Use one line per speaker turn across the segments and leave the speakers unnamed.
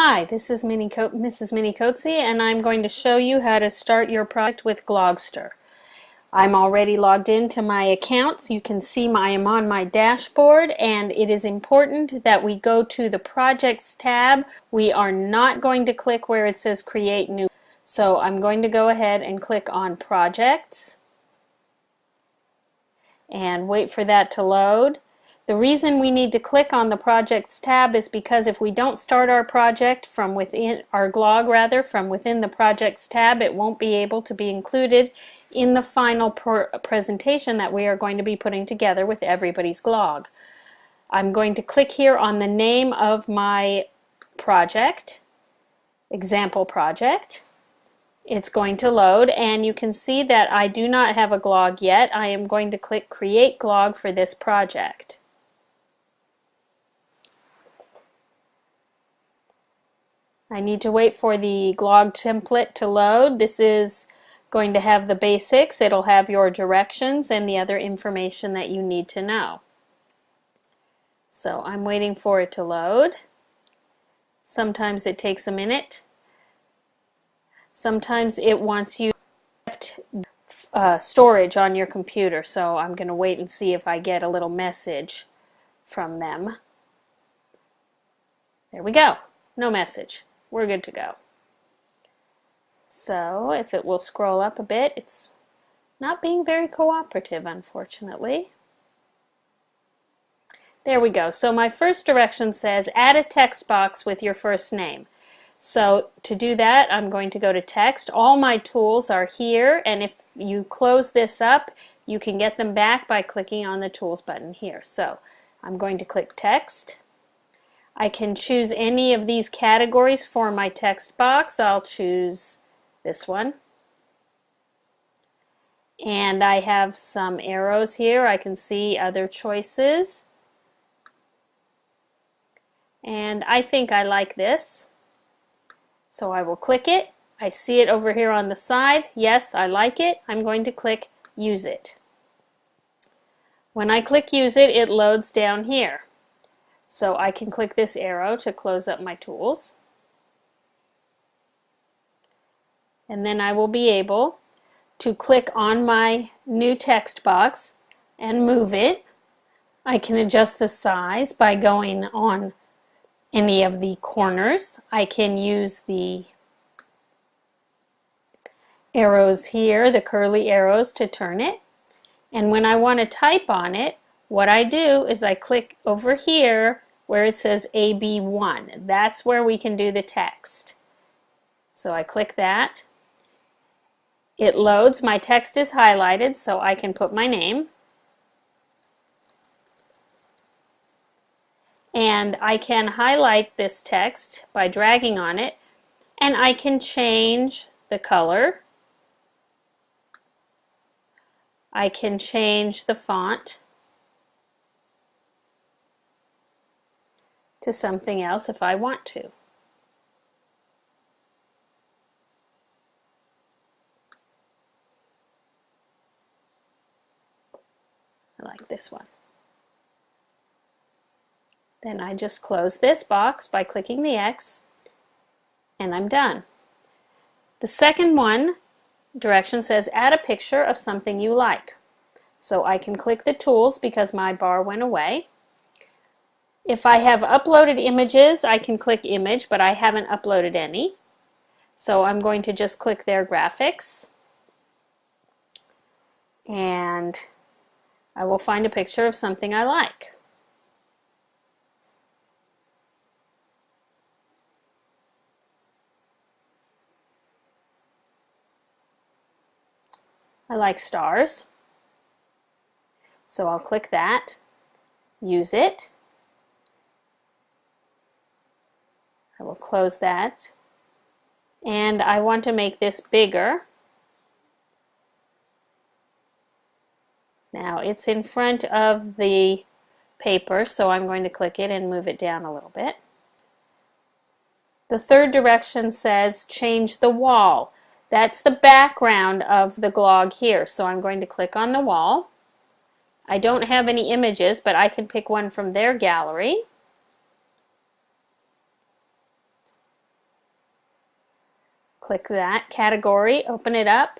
Hi, this is Minnie Co Mrs. Minnie Coetzee and I'm going to show you how to start your project with Glogster. I'm already logged into my account. So You can see my, I'm on my dashboard and it is important that we go to the Projects tab. We are not going to click where it says Create New. So I'm going to go ahead and click on Projects and wait for that to load. The reason we need to click on the Projects tab is because if we don't start our project from within, our glog rather, from within the Projects tab, it won't be able to be included in the final presentation that we are going to be putting together with everybody's glog. I'm going to click here on the name of my project, example project. It's going to load and you can see that I do not have a glog yet. I am going to click create glog for this project. I need to wait for the glog template to load. This is going to have the basics. It'll have your directions and the other information that you need to know. So I'm waiting for it to load. Sometimes it takes a minute. Sometimes it wants you uh, storage on your computer. So I'm going to wait and see if I get a little message from them. There we go. No message we're good to go. So if it will scroll up a bit, it's not being very cooperative, unfortunately. There we go. So my first direction says add a text box with your first name. So to do that, I'm going to go to text. All my tools are here, and if you close this up, you can get them back by clicking on the tools button here. So I'm going to click text. I can choose any of these categories for my text box. I'll choose this one. And I have some arrows here. I can see other choices. And I think I like this. So I will click it. I see it over here on the side. Yes, I like it. I'm going to click Use It. When I click Use It, it loads down here. So I can click this arrow to close up my tools. And then I will be able to click on my new text box and move it. I can adjust the size by going on any of the corners. I can use the arrows here, the curly arrows to turn it. And when I want to type on it, what I do is I click over here where it says AB1. That's where we can do the text. So I click that. It loads. My text is highlighted so I can put my name. And I can highlight this text by dragging on it and I can change the color. I can change the font. To something else if I want to. I like this one. Then I just close this box by clicking the X and I'm done. The second one direction says add a picture of something you like. So I can click the tools because my bar went away if I have uploaded images, I can click image, but I haven't uploaded any. So I'm going to just click their graphics. And I will find a picture of something I like. I like stars. So I'll click that, use it, I will close that. And I want to make this bigger. Now it's in front of the paper, so I'm going to click it and move it down a little bit. The third direction says change the wall. That's the background of the glog here, so I'm going to click on the wall. I don't have any images, but I can pick one from their gallery. Click that category, open it up,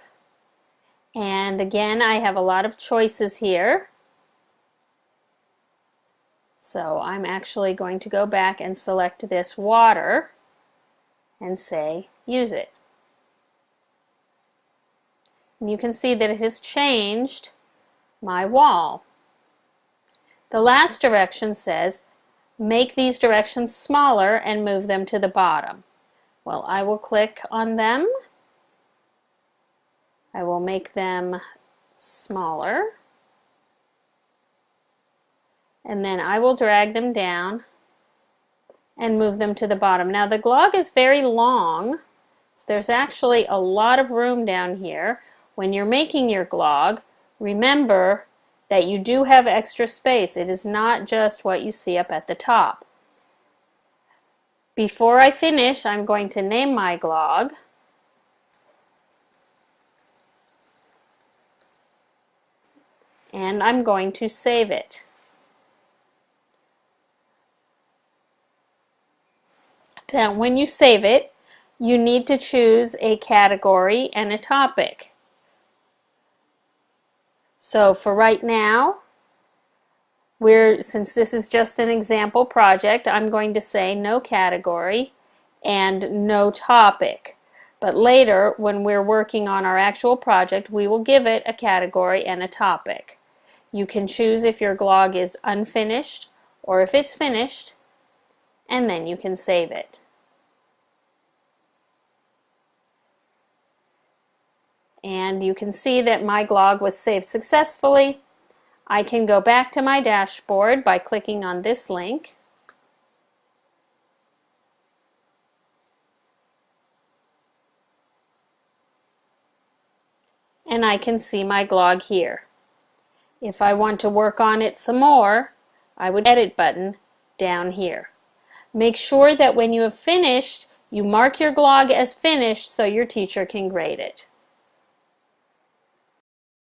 and again I have a lot of choices here. So I'm actually going to go back and select this water and say use it. And you can see that it has changed my wall. The last direction says make these directions smaller and move them to the bottom. Well, I will click on them. I will make them smaller. And then I will drag them down and move them to the bottom. Now the glog is very long, so there's actually a lot of room down here. When you're making your glog, remember that you do have extra space. It is not just what you see up at the top. Before I finish, I'm going to name my glog. And I'm going to save it. Now, when you save it, you need to choose a category and a topic. So for right now, we're, since this is just an example project, I'm going to say no category and no topic. But later, when we're working on our actual project, we will give it a category and a topic. You can choose if your glog is unfinished or if it's finished, and then you can save it. and you can see that my glog was saved successfully. I can go back to my dashboard by clicking on this link. And I can see my glog here. If I want to work on it some more, I would edit button down here. Make sure that when you have finished, you mark your glog as finished so your teacher can grade it.